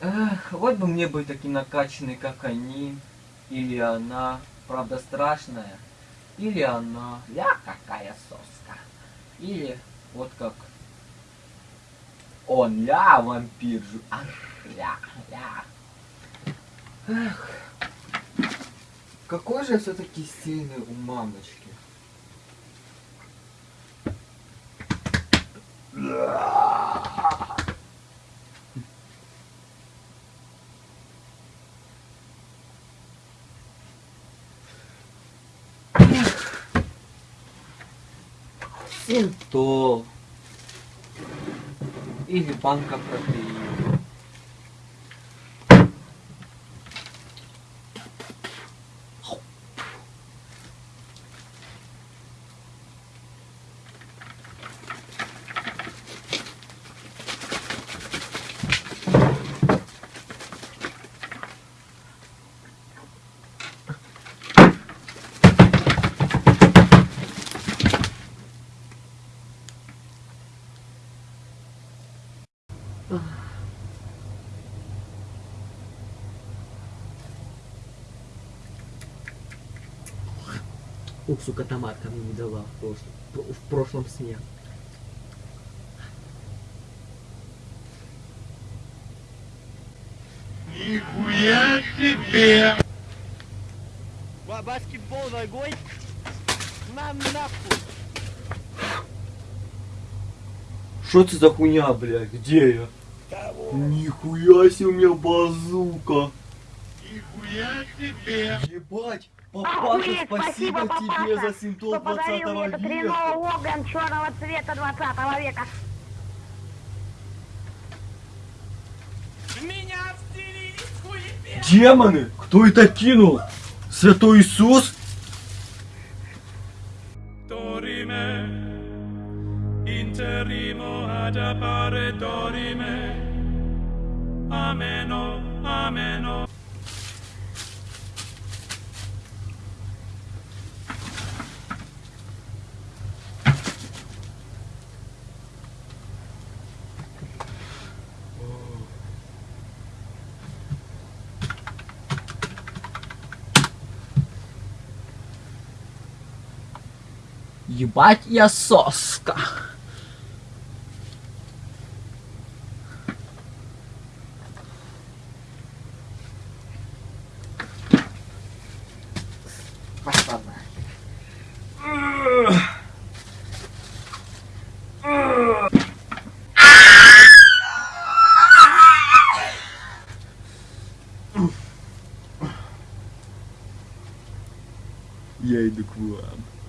Эх, вот бы мне быть таким накачанный, как они. Или она. Правда страшная. Или она. Ля, какая соска. Или вот как он, ля, вампир. жу- Ах, ля, ля. Эх. Какой же все-таки сильный у мамочки. Синтол. Или банка протеина. Ух, сука, томатка мне не дала в прошлом, в прошлом сне. Нихуя себе! Ба- Баскетбол ногой. На нахуй. Что это за хуйня, блядь? Где я? Нихуя себе у меня базука. Нихуя себе! Ебать, папаша, Охуеть, спасибо, тебе папаша, за симптом что подарил 20 мне этот века. Рено Логан черного цвета 20 века. Демоны! Кто это кинул? Святой Иисус? interrimo ad appare dorime, ameno, ameno. Ебать я соска. passada. E aí, do cuado.